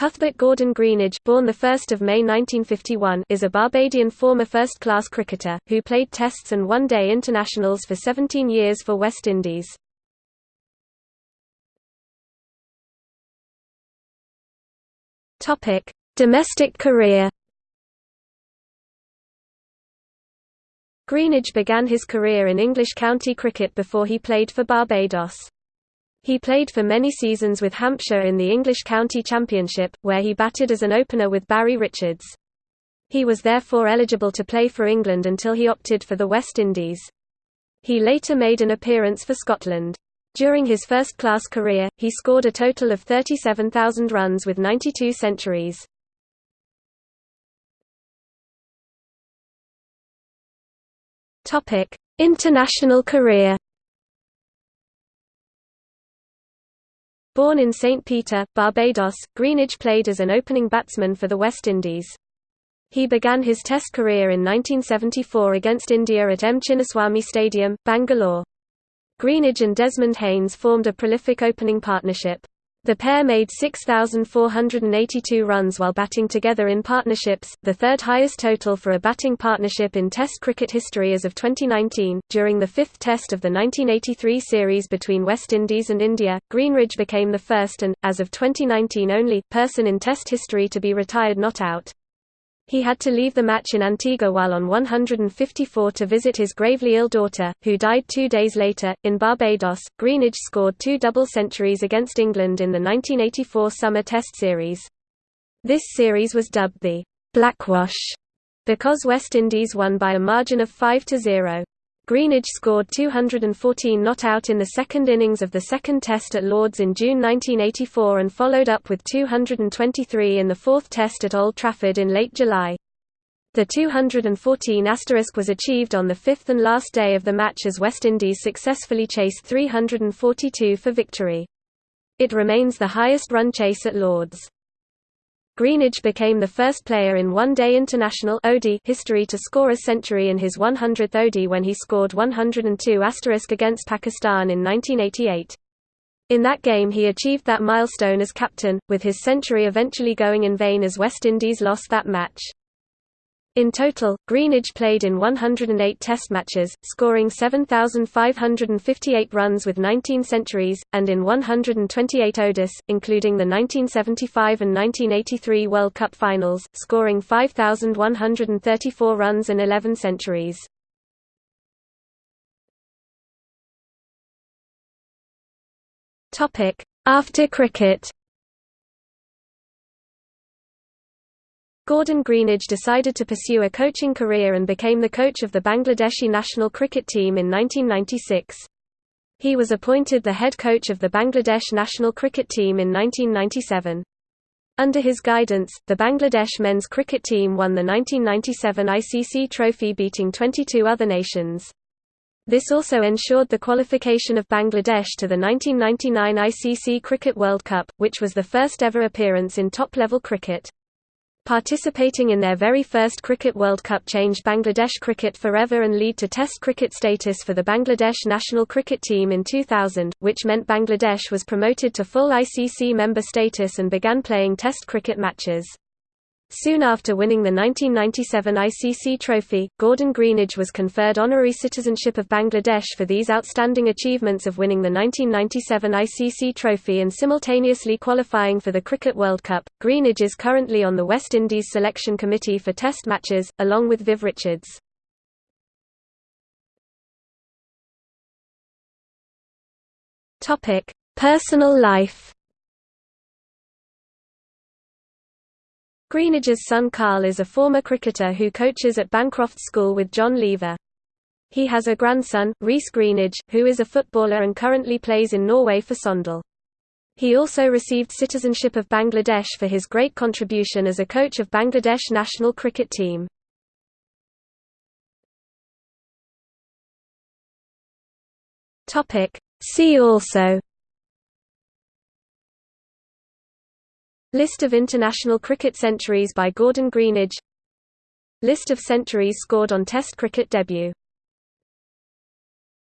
Cuthbert Gordon Greenidge born 1 May 1951, is a Barbadian former first-class cricketer, who played Tests and one-day internationals for 17 years for West Indies. Topic: Domestic career Greenidge began his career in English county cricket before he played for Barbados. He played for many seasons with Hampshire in the English County Championship, where he batted as an opener with Barry Richards. He was therefore eligible to play for England until he opted for the West Indies. He later made an appearance for Scotland. During his first-class career, he scored a total of 37,000 runs with 92 centuries. International career Born in St. Peter, Barbados, Greenidge played as an opening batsman for the West Indies. He began his Test career in 1974 against India at M. Chinnaswamy Stadium, Bangalore. Greenidge and Desmond Haynes formed a prolific opening partnership. The pair made 6,482 runs while batting together in partnerships, the third highest total for a batting partnership in Test cricket history as of 2019. During the fifth Test of the 1983 series between West Indies and India, Greenidge became the first and, as of 2019 only, person in Test history to be retired not out. He had to leave the match in Antigua while on 154 to visit his gravely ill daughter, who died two days later. In Barbados, Greenidge scored two double centuries against England in the 1984 Summer Test Series. This series was dubbed the Blackwash because West Indies won by a margin of 5 to 0. Greenidge scored 214 not out in the second innings of the second Test at Lord's in June 1984 and followed up with 223 in the fourth Test at Old Trafford in late July. The 214 asterisk was achieved on the fifth and last day of the match as West Indies successfully chased 342 for victory. It remains the highest run chase at Lord's. Greenidge became the first player in one-day international history to score a century in his 100th OD when he scored 102 asterisk against Pakistan in 1988. In that game he achieved that milestone as captain, with his century eventually going in vain as West Indies lost that match. In total, Greenidge played in 108 Test matches, scoring 7,558 runs with 19 centuries, and in 128 ODIs, including the 1975 and 1983 World Cup finals, scoring 5,134 runs and 11 centuries. After cricket Gordon Greenidge decided to pursue a coaching career and became the coach of the Bangladeshi national cricket team in 1996. He was appointed the head coach of the Bangladesh national cricket team in 1997. Under his guidance, the Bangladesh men's cricket team won the 1997 ICC trophy beating 22 other nations. This also ensured the qualification of Bangladesh to the 1999 ICC Cricket World Cup, which was the first ever appearance in top-level cricket. Participating in their very first Cricket World Cup changed Bangladesh cricket forever and lead to Test cricket status for the Bangladesh national cricket team in 2000, which meant Bangladesh was promoted to full ICC member status and began playing Test cricket matches. Soon after winning the 1997 ICC trophy, Gordon Greenidge was conferred honorary citizenship of Bangladesh for these outstanding achievements of winning the 1997 ICC trophy and simultaneously qualifying for the Cricket World Cup. Greenidge is currently on the West Indies selection committee for test matches, along with Viv Richards. Personal life Greenidge's son Carl is a former cricketer who coaches at Bancroft School with John Lever. He has a grandson, Reece Greenidge, who is a footballer and currently plays in Norway for Sogndal. He also received citizenship of Bangladesh for his great contribution as a coach of Bangladesh national cricket team. See also List of international cricket centuries by Gordon Greenidge. List of centuries scored on Test cricket debut